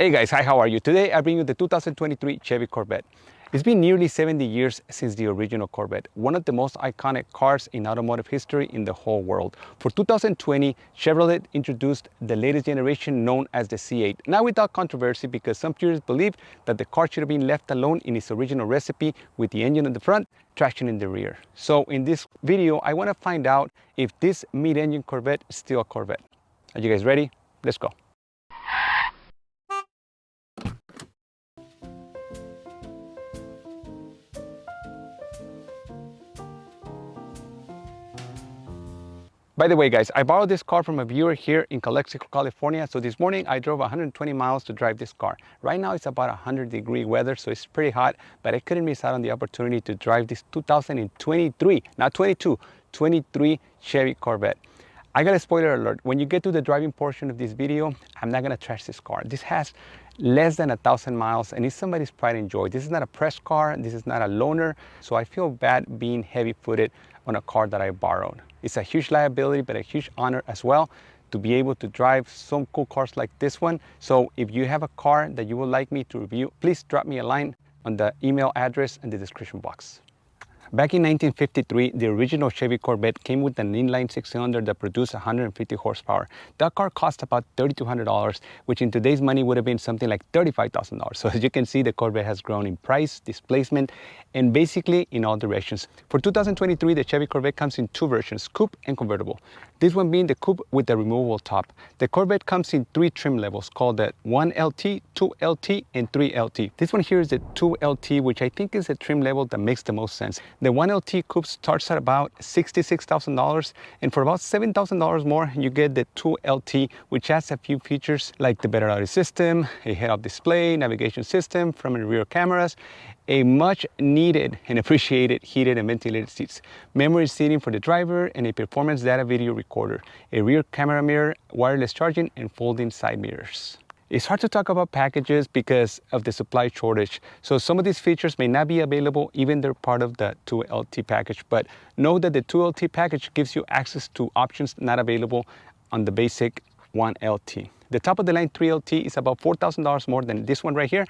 Hey guys, hi, how are you? Today I bring you the 2023 Chevy Corvette. It's been nearly 70 years since the original Corvette, one of the most iconic cars in automotive history in the whole world. For 2020, Chevrolet introduced the latest generation known as the C8. Now without controversy because some purists believe that the car should have been left alone in its original recipe with the engine in the front, traction in the rear. So in this video, I want to find out if this mid-engine Corvette is still a Corvette. Are you guys ready? Let's go. By the way, guys, I borrowed this car from a viewer here in Calexico, California. So this morning I drove 120 miles to drive this car. Right now it's about 100 degree weather, so it's pretty hot, but I couldn't miss out on the opportunity to drive this 2023, not 22, 23 Chevy Corvette. I got a spoiler alert. When you get to the driving portion of this video, I'm not gonna trash this car. This has less than a thousand miles and it's somebody's pride and joy. This is not a press car, this is not a loaner, so I feel bad being heavy-footed on a car that I borrowed. It's a huge liability, but a huge honor as well to be able to drive some cool cars like this one. So if you have a car that you would like me to review, please drop me a line on the email address in the description box. Back in 1953, the original Chevy Corvette came with an inline six-cylinder that produced 150 horsepower. That car cost about $3,200, which in today's money would have been something like $35,000. So as you can see, the Corvette has grown in price, displacement, and basically in all directions. For 2023, the Chevy Corvette comes in two versions, coupe and convertible. This one being the coupe with the removable top. The Corvette comes in three trim levels called the 1LT, 2LT, and 3LT. This one here is the 2LT, which I think is the trim level that makes the most sense. The 1LT coupe starts at about $66,000, and for about $7,000 more, you get the 2LT, which has a few features like the better audio system, a head-up display, navigation system, front and rear cameras, a much needed and appreciated heated and ventilated seats, memory seating for the driver, and a performance data video recorder, a rear camera mirror, wireless charging, and folding side mirrors. It's hard to talk about packages because of the supply shortage. So some of these features may not be available even they're part of the 2LT package, but know that the 2LT package gives you access to options not available on the basic 1LT. The top of the line 3LT is about $4,000 more than this one right here,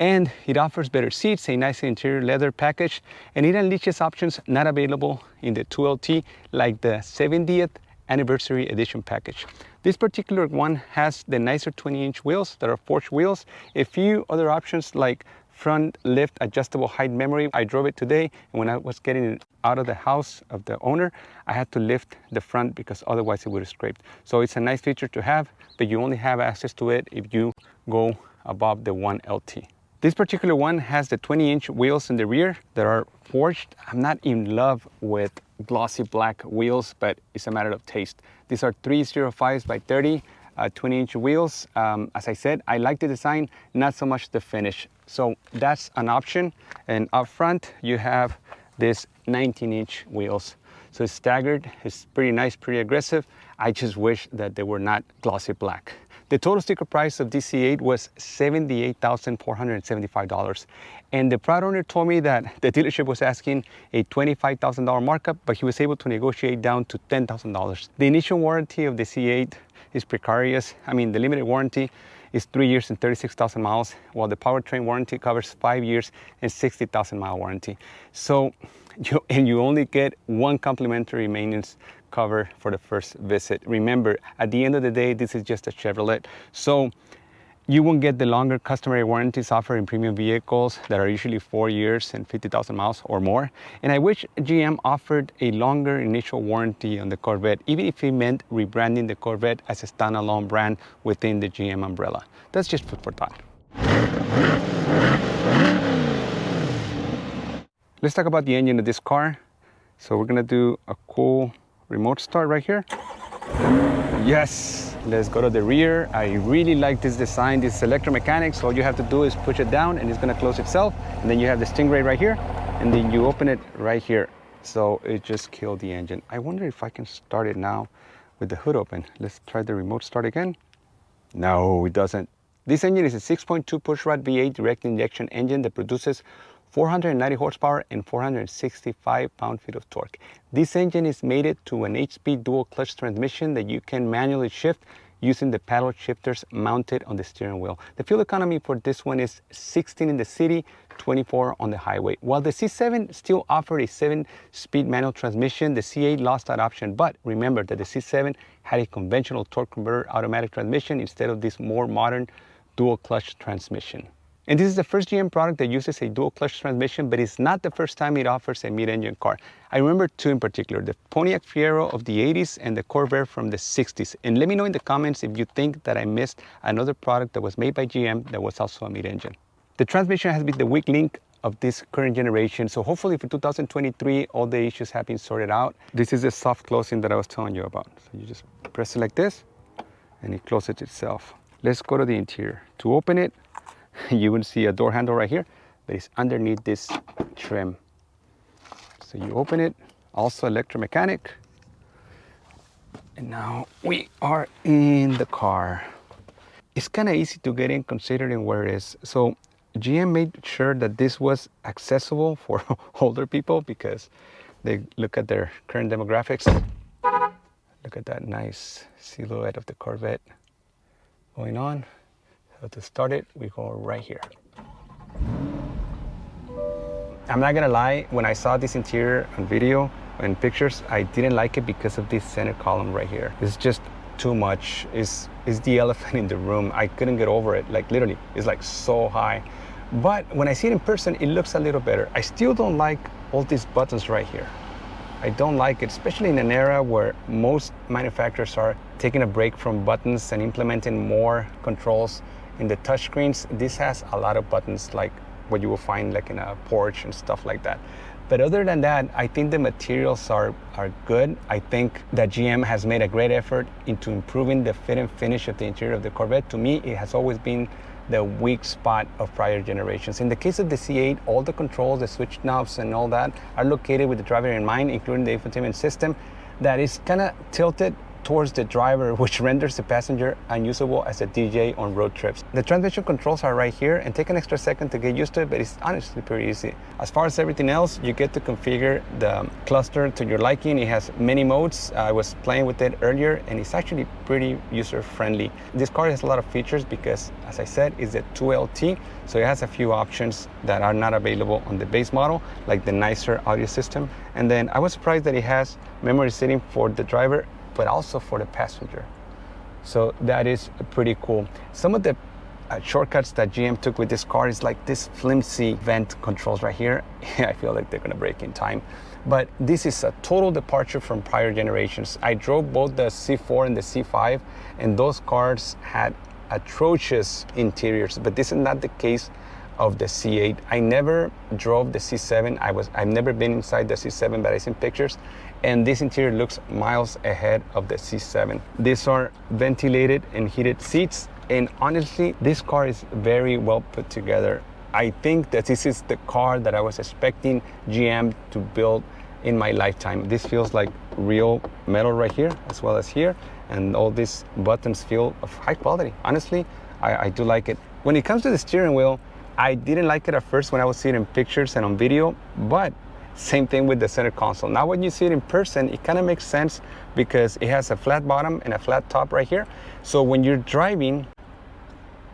and it offers better seats, a nice interior leather package, and it unleashes options not available in the 2LT like the 70th anniversary edition package. This particular one has the nicer 20-inch wheels that are forged wheels, a few other options like front lift adjustable height memory. I drove it today and when I was getting it out of the house of the owner, I had to lift the front because otherwise it would have scraped. So it's a nice feature to have, but you only have access to it if you go above the 1LT. This particular one has the 20 inch wheels in the rear that are forged. I'm not in love with glossy black wheels, but it's a matter of taste. These are 305s by 30, uh, 20 inch wheels. Um, as I said, I like the design, not so much the finish. So that's an option. And up front, you have this 19 inch wheels. So it's staggered, it's pretty nice, pretty aggressive. I just wish that they were not glossy black. The total sticker price of the C8 was $78,475. And the proud owner told me that the dealership was asking a $25,000 markup, but he was able to negotiate down to $10,000. The initial warranty of the C8 is precarious. I mean, the limited warranty is three years and 36,000 miles, while the powertrain warranty covers five years and 60,000 mile warranty. So, you, and you only get one complimentary maintenance cover for the first visit. Remember, at the end of the day, this is just a Chevrolet. So you won't get the longer customary warranties offered in premium vehicles that are usually four years and 50,000 miles or more. And I wish GM offered a longer initial warranty on the Corvette, even if it meant rebranding the Corvette as a standalone brand within the GM umbrella. That's just food for thought. Let's talk about the engine of this car. So we're gonna do a cool remote start right here. Yes, let's go to the rear. I really like this design. This is electromechanics. All you have to do is push it down and it's gonna close itself. And then you have the Stingray right here. And then you open it right here. So it just killed the engine. I wonder if I can start it now with the hood open. Let's try the remote start again. No, it doesn't. This engine is a 6.2 pushrod V8 direct injection engine that produces 490 horsepower and 465 pound-feet of torque. This engine is mated to an 8-speed dual clutch transmission that you can manually shift using the paddle shifters mounted on the steering wheel. The fuel economy for this one is 16 in the city, 24 on the highway. While the C7 still offered a 7-speed manual transmission, the C8 lost that option. But remember that the C7 had a conventional torque converter automatic transmission instead of this more modern dual clutch transmission. And this is the first GM product that uses a dual clutch transmission, but it's not the first time it offers a mid-engine car. I remember two in particular, the Pontiac Fiero of the 80s and the Corvair from the 60s. And let me know in the comments if you think that I missed another product that was made by GM that was also a mid-engine. The transmission has been the weak link of this current generation. So hopefully for 2023, all the issues have been sorted out. This is the soft closing that I was telling you about. So you just press it like this and it closes itself. Let's go to the interior. To open it, you will see a door handle right here, that is underneath this trim. So you open it, also electromechanic. And now we are in the car. It's kind of easy to get in considering where it is. So GM made sure that this was accessible for older people because they look at their current demographics. Look at that nice silhouette of the Corvette going on. So to start it, we go right here. I'm not gonna lie, when I saw this interior on video and pictures, I didn't like it because of this center column right here. It's just too much. It's, it's the elephant in the room. I couldn't get over it, like literally, it's like so high. But when I see it in person, it looks a little better. I still don't like all these buttons right here. I don't like it, especially in an era where most manufacturers are taking a break from buttons and implementing more controls in the touchscreens, this has a lot of buttons like what you will find like in a Porsche and stuff like that. But other than that, I think the materials are, are good. I think that GM has made a great effort into improving the fit and finish of the interior of the Corvette. To me, it has always been the weak spot of prior generations. In the case of the C8, all the controls, the switch knobs and all that are located with the driver in mind, including the infotainment system that is kind of tilted towards the driver, which renders the passenger unusable as a DJ on road trips. The transmission controls are right here and take an extra second to get used to it, but it's honestly pretty easy. As far as everything else, you get to configure the cluster to your liking. It has many modes. I was playing with it earlier and it's actually pretty user-friendly. This car has a lot of features because, as I said, it's a 2LT, so it has a few options that are not available on the base model, like the nicer audio system. And then I was surprised that it has memory seating for the driver but also for the passenger. So that is pretty cool. Some of the uh, shortcuts that GM took with this car is like this flimsy vent controls right here. I feel like they're gonna break in time. But this is a total departure from prior generations. I drove both the C4 and the C5 and those cars had atrocious interiors, but this is not the case of the C8. I never drove the C7. I was, I've never been inside the C7, but I've seen pictures and this interior looks miles ahead of the C7. These are ventilated and heated seats and honestly this car is very well put together. I think that this is the car that I was expecting GM to build in my lifetime. This feels like real metal right here as well as here and all these buttons feel of high quality. Honestly, I, I do like it. When it comes to the steering wheel, I didn't like it at first when I was seeing in pictures and on video, but same thing with the center console. Now when you see it in person, it kind of makes sense because it has a flat bottom and a flat top right here. So when you're driving,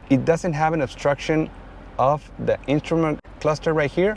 it doesn't have an obstruction of the instrument cluster right here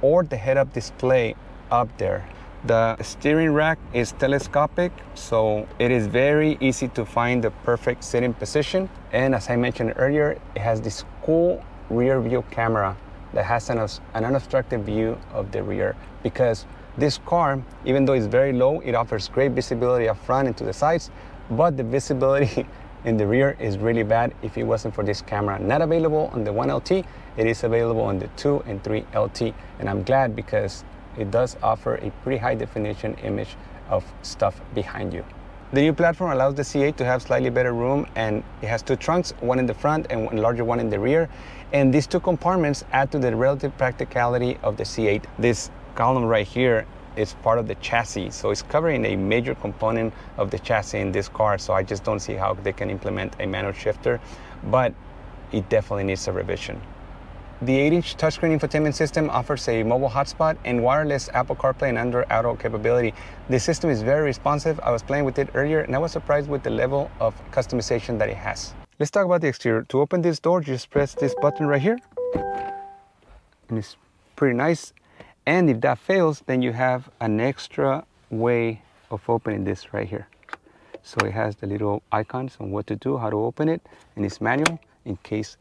or the head-up display up there. The steering rack is telescopic, so it is very easy to find the perfect sitting position. And as I mentioned earlier, it has this cool rear view camera that has an, an unobstructed view of the rear because this car, even though it's very low, it offers great visibility up front and to the sides, but the visibility in the rear is really bad if it wasn't for this camera. Not available on the 1LT, it is available on the 2 and 3LT, and I'm glad because it does offer a pretty high definition image of stuff behind you. The new platform allows the C8 to have slightly better room and it has two trunks, one in the front and one larger one in the rear. And these two compartments add to the relative practicality of the C8. This column right here is part of the chassis. So it's covering a major component of the chassis in this car. So I just don't see how they can implement a manual shifter, but it definitely needs a revision. The 8-inch touchscreen infotainment system offers a mobile hotspot and wireless Apple CarPlay and Android Auto capability. The system is very responsive. I was playing with it earlier and I was surprised with the level of customization that it has. Let's talk about the exterior. To open this door, just press this button right here. And it's pretty nice. And if that fails, then you have an extra way of opening this right here. So it has the little icons on what to do, how to open it, and it's manual in case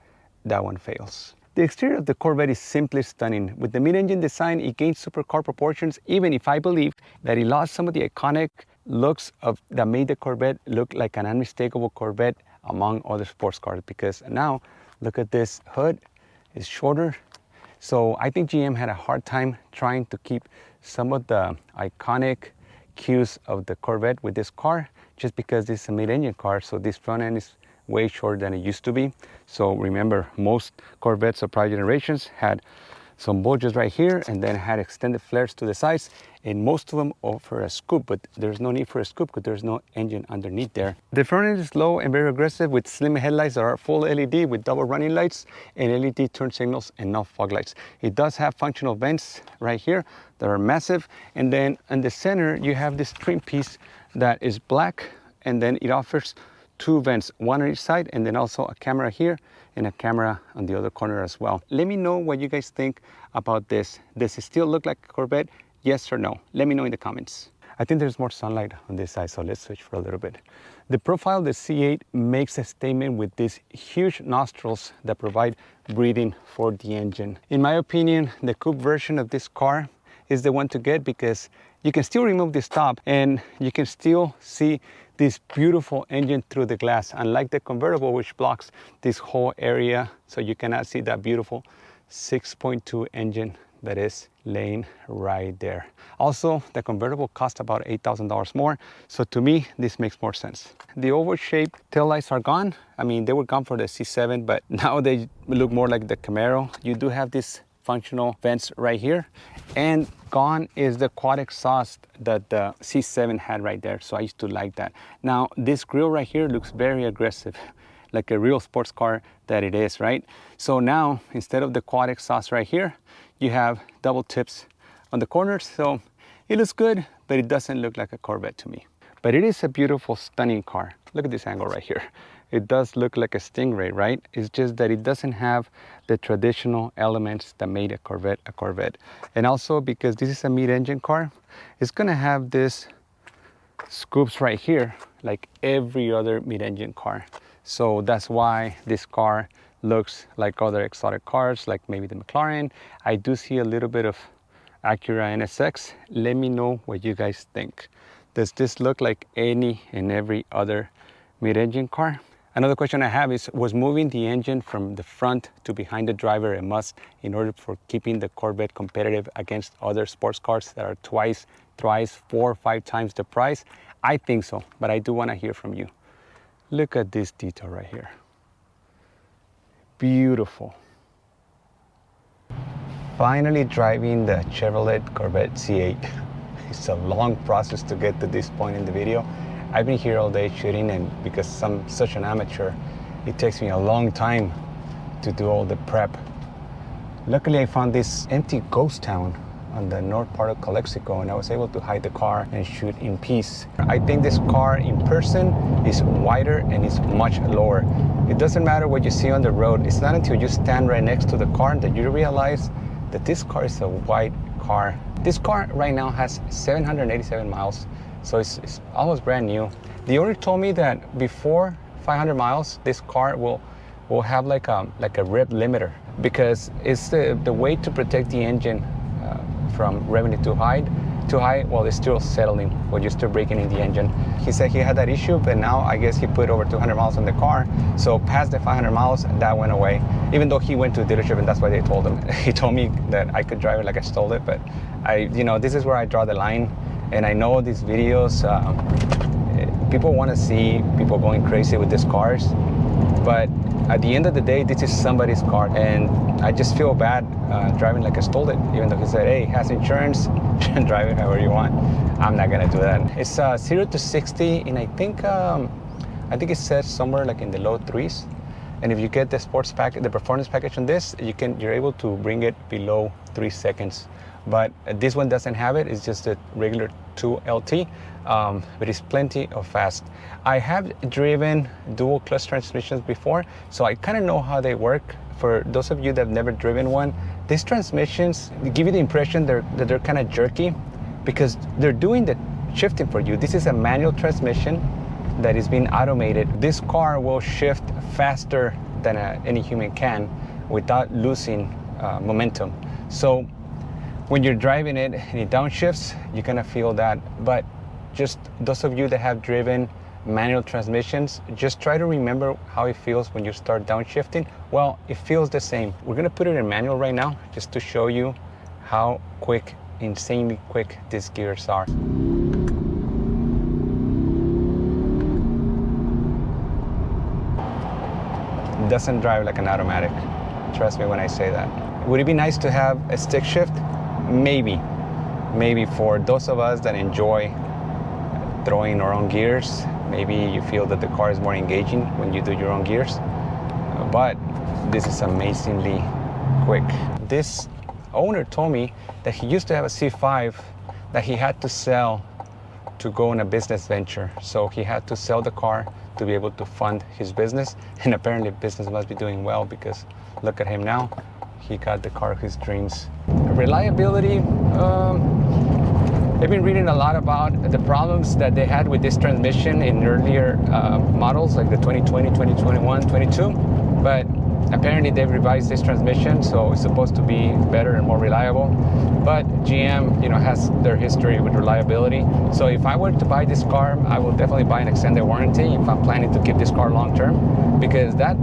that one fails. The exterior of the Corvette is simply stunning. With the mid-engine design, it gains supercar proportions, even if I believe that it lost some of the iconic looks of that made the Corvette look like an unmistakable Corvette among other sports cars. Because now, look at this hood, it's shorter. So I think GM had a hard time trying to keep some of the iconic cues of the Corvette with this car just because it's a mid-engine car so this front end is way shorter than it used to be so remember most Corvettes of prior generations had some bulges right here and then had extended flares to the sides and most of them offer a scoop but there's no need for a scoop because there's no engine underneath there. The front end is low and very aggressive with slim headlights that are full LED with double running lights and LED turn signals and no fog lights. It does have functional vents right here that are massive and then in the center you have this trim piece that is black and then it offers two vents, one on each side and then also a camera here and a camera on the other corner as well. Let me know what you guys think about this. Does it still look like a Corvette? Yes or no? Let me know in the comments. I think there's more sunlight on this side, so let's switch for a little bit. The profile of the C8 makes a statement with these huge nostrils that provide breathing for the engine. In my opinion, the coupe version of this car is the one to get because you can still remove this top and you can still see this beautiful engine through the glass, unlike the convertible, which blocks this whole area, so you cannot see that beautiful 6.2 engine that is laying right there. Also, the convertible cost about $8,000 more, so to me, this makes more sense. The oval-shaped tail lights are gone. I mean, they were gone for the C7, but now they look more like the Camaro. You do have this functional vents right here. And gone is the quad exhaust that the C7 had right there. So I used to like that. Now this grill right here looks very aggressive like a real sports car that it is, right? So now instead of the quad exhaust right here, you have double tips on the corners. So it looks good, but it doesn't look like a Corvette to me. But it is a beautiful, stunning car. Look at this angle right here it does look like a Stingray, right? It's just that it doesn't have the traditional elements that made a Corvette a Corvette. And also because this is a mid-engine car, it's gonna have this scoops right here, like every other mid-engine car. So that's why this car looks like other exotic cars, like maybe the McLaren. I do see a little bit of Acura NSX. Let me know what you guys think. Does this look like any and every other mid-engine car? Another question I have is, was moving the engine from the front to behind the driver a must in order for keeping the Corvette competitive against other sports cars that are twice, thrice, four, five times the price? I think so, but I do want to hear from you. Look at this detail right here. Beautiful. Finally driving the Chevrolet Corvette C8. It's a long process to get to this point in the video. I've been here all day shooting and because I'm such an amateur, it takes me a long time to do all the prep. Luckily, I found this empty ghost town on the north part of Calexico and I was able to hide the car and shoot in peace. I think this car in person is wider and it's much lower. It doesn't matter what you see on the road. It's not until you stand right next to the car that you realize that this car is a wide car. This car right now has 787 miles so it's, it's almost brand new. The owner told me that before 500 miles, this car will will have like a like a rev limiter because it's the the way to protect the engine uh, from revving it too high. Too high, well, it's still settling when you start breaking in the engine. He said he had that issue, but now I guess he put over 200 miles on the car. So past the 500 miles, that went away. Even though he went to a dealership, and that's why they told him. He told me that I could drive it like I stole it, but I, you know, this is where I draw the line. And I know these videos, um, people want to see people going crazy with these cars, but at the end of the day, this is somebody's car, and I just feel bad uh, driving like I stole it, even though he said, hey, has insurance, drive it however you want. I'm not gonna do that. It's uh, zero to 60, and I think, um, I think it says somewhere like in the low threes. And if you get the sports package, the performance package on this, you can you're able to bring it below three seconds. But this one doesn't have it. It's just a regular 2 LT, um, but it's plenty of fast. I have driven dual clutch transmissions before, so I kind of know how they work. For those of you that have never driven one, these transmissions give you the impression they're, that they're kind of jerky because they're doing the shifting for you. This is a manual transmission that is being automated. This car will shift faster than a, any human can without losing uh, momentum. So when you're driving it and it downshifts, you're gonna feel that. But just those of you that have driven manual transmissions, just try to remember how it feels when you start downshifting. Well, it feels the same. We're gonna put it in manual right now just to show you how quick, insanely quick these gears are. doesn't drive like an automatic. Trust me when I say that. Would it be nice to have a stick shift? Maybe. Maybe for those of us that enjoy throwing our own gears, maybe you feel that the car is more engaging when you do your own gears. But this is amazingly quick. This owner told me that he used to have a C5 that he had to sell to go on a business venture. So he had to sell the car to be able to fund his business. And apparently business must be doing well because look at him now. He got the car of his dreams. Reliability, um, I've been reading a lot about the problems that they had with this transmission in earlier uh, models like the 2020, 2021, 22. But apparently they've revised this transmission, so it's supposed to be better and more reliable. But GM, you know, has their history with reliability. So if I were to buy this car, I will definitely buy an extended warranty if I'm planning to keep this car long term, because that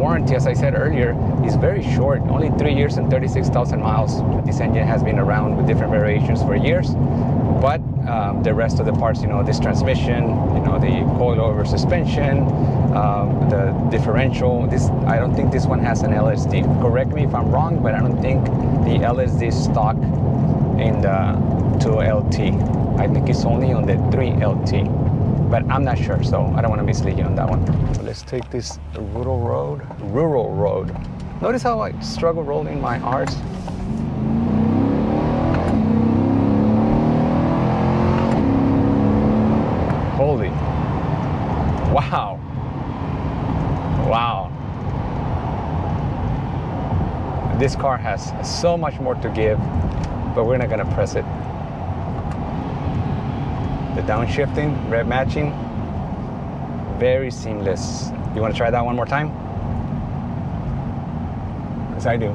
warranty, as I said earlier, is very short, only three years and 36,000 miles. This engine has been around with different variations for years, but um, the rest of the parts, you know, this transmission, you know, the coilover suspension, um, the differential. This I don't think this one has an LSD. Correct me if I'm wrong, but I don't think the LSD stock in the 2LT. I think it's only on the 3LT, but I'm not sure, so I don't want to mislead you on that one. Let's take this rural road. Rural road. Notice how I struggle rolling my R's. Holy. Wow. Wow. This car has so much more to give, but we're not gonna press it. The downshifting, rev matching, very seamless. You wanna try that one more time? Because I do.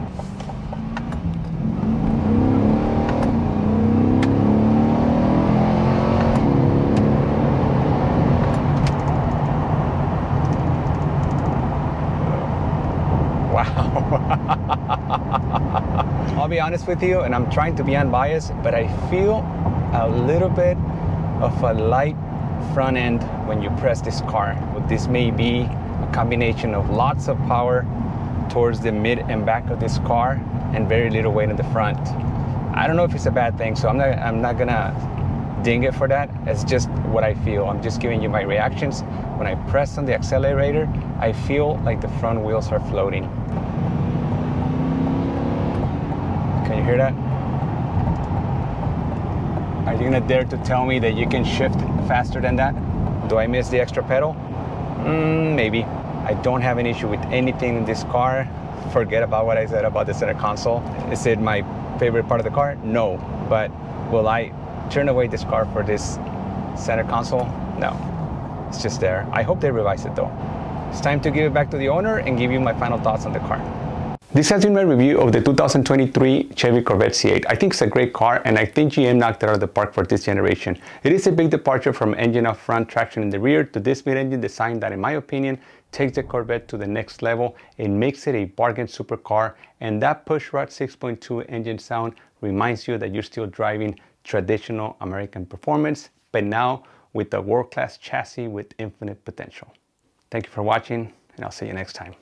Wow. I'll be honest with you, and I'm trying to be unbiased, but I feel a little bit of a light front end when you press this car. This may be a combination of lots of power towards the mid and back of this car and very little weight in the front. I don't know if it's a bad thing, so I'm not, I'm not gonna ding it for that. It's just what I feel. I'm just giving you my reactions. When I press on the accelerator, I feel like the front wheels are floating. Can you hear that? Are you gonna dare to tell me that you can shift faster than that? Do I miss the extra pedal? Mm, maybe. I don't have an issue with anything in this car. Forget about what I said about the center console. Is it my favorite part of the car? No. But will I turn away this car for this center console? No. It's just there. I hope they revise it though. It's time to give it back to the owner and give you my final thoughts on the car. This has been my review of the 2023 Chevy Corvette C8. I think it's a great car and I think GM knocked it out of the park for this generation. It is a big departure from engine up front, traction in the rear to this mid-engine design that in my opinion takes the Corvette to the next level. It makes it a bargain supercar and that pushrod 6.2 engine sound reminds you that you're still driving traditional American performance, but now with a world-class chassis with infinite potential. Thank you for watching and I'll see you next time.